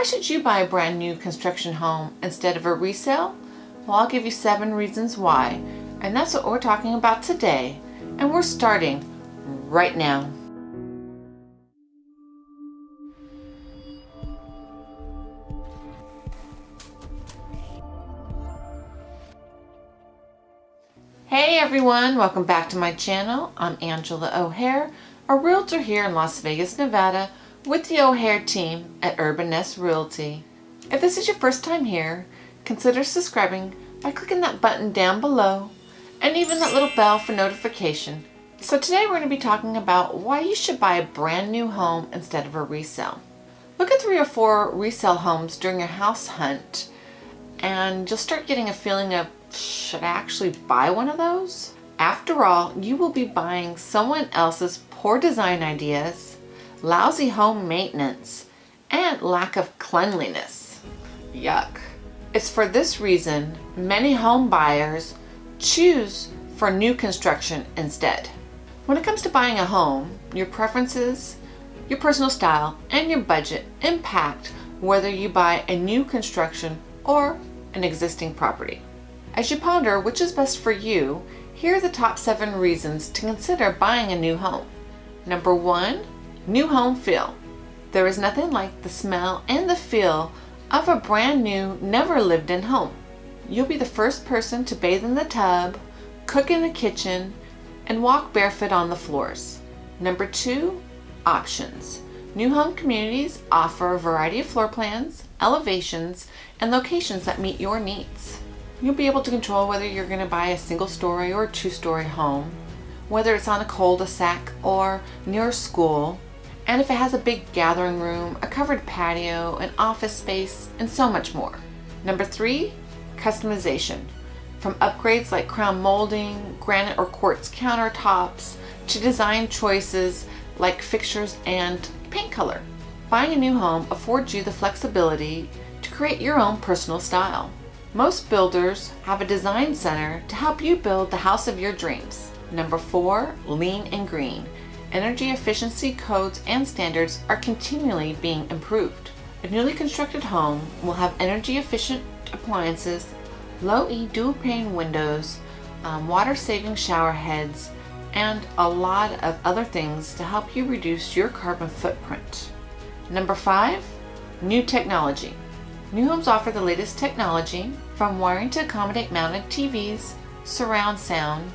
Why should you buy a brand new construction home instead of a resale? Well, I'll give you seven reasons why, and that's what we're talking about today, and we're starting right now. Hey everyone, welcome back to my channel. I'm Angela O'Hare, a realtor here in Las Vegas, Nevada with the O'Hare team at Urban Nest Realty. If this is your first time here, consider subscribing by clicking that button down below and even that little bell for notification. So today we're going to be talking about why you should buy a brand new home instead of a resale. Look at three or four resale homes during your house hunt and you'll start getting a feeling of should I actually buy one of those? After all, you will be buying someone else's poor design ideas, lousy home maintenance, and lack of cleanliness. Yuck. It's for this reason many home buyers choose for new construction instead. When it comes to buying a home, your preferences, your personal style, and your budget impact whether you buy a new construction or an existing property. As you ponder which is best for you, here are the top seven reasons to consider buying a new home. Number one, new home feel. There is nothing like the smell and the feel of a brand new, never lived in home. You'll be the first person to bathe in the tub, cook in the kitchen, and walk barefoot on the floors. Number two, options. New home communities offer a variety of floor plans, elevations, and locations that meet your needs. You'll be able to control whether you're going to buy a single story or two story home, whether it's on a cul-de-sac or near school, and if it has a big gathering room, a covered patio, an office space, and so much more. Number three, customization. From upgrades like crown molding, granite or quartz countertops, to design choices like fixtures and paint color. Buying a new home affords you the flexibility to create your own personal style. Most builders have a design center to help you build the house of your dreams. Number four, lean and green. Energy efficiency codes and standards are continually being improved. A newly constructed home will have energy efficient appliances, low E dual pane windows, um, water saving shower heads, and a lot of other things to help you reduce your carbon footprint. Number five, new technology. New homes offer the latest technology from wiring to accommodate mounted TVs, surround sound,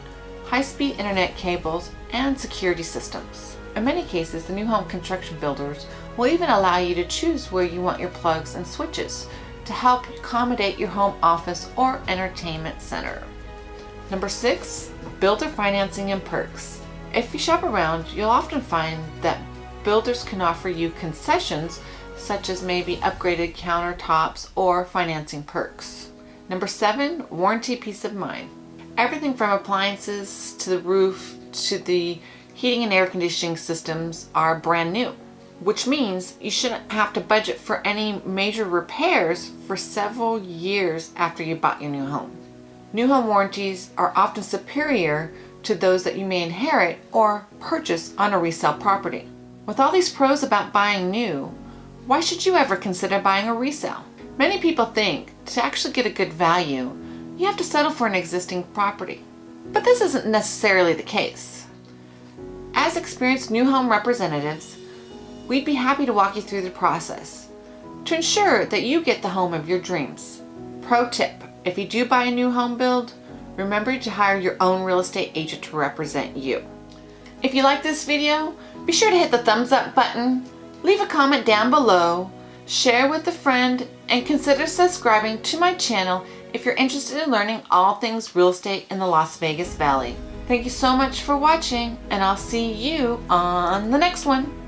high-speed internet cables, and security systems. In many cases, the new home construction builders will even allow you to choose where you want your plugs and switches to help accommodate your home office or entertainment center. Number six, builder financing and perks. If you shop around, you'll often find that builders can offer you concessions such as maybe upgraded countertops or financing perks. Number seven, warranty peace of mind. Everything from appliances to the roof to the heating and air conditioning systems are brand new, which means you shouldn't have to budget for any major repairs for several years after you bought your new home. New home warranties are often superior to those that you may inherit or purchase on a resale property. With all these pros about buying new, why should you ever consider buying a resale? Many people think to actually get a good value, you have to settle for an existing property. But this isn't necessarily the case. As experienced new home representatives, we'd be happy to walk you through the process to ensure that you get the home of your dreams. Pro tip, if you do buy a new home build, remember to hire your own real estate agent to represent you. If you like this video, be sure to hit the thumbs up button Leave a comment down below, share with a friend, and consider subscribing to my channel if you're interested in learning all things real estate in the Las Vegas Valley. Thank you so much for watching, and I'll see you on the next one.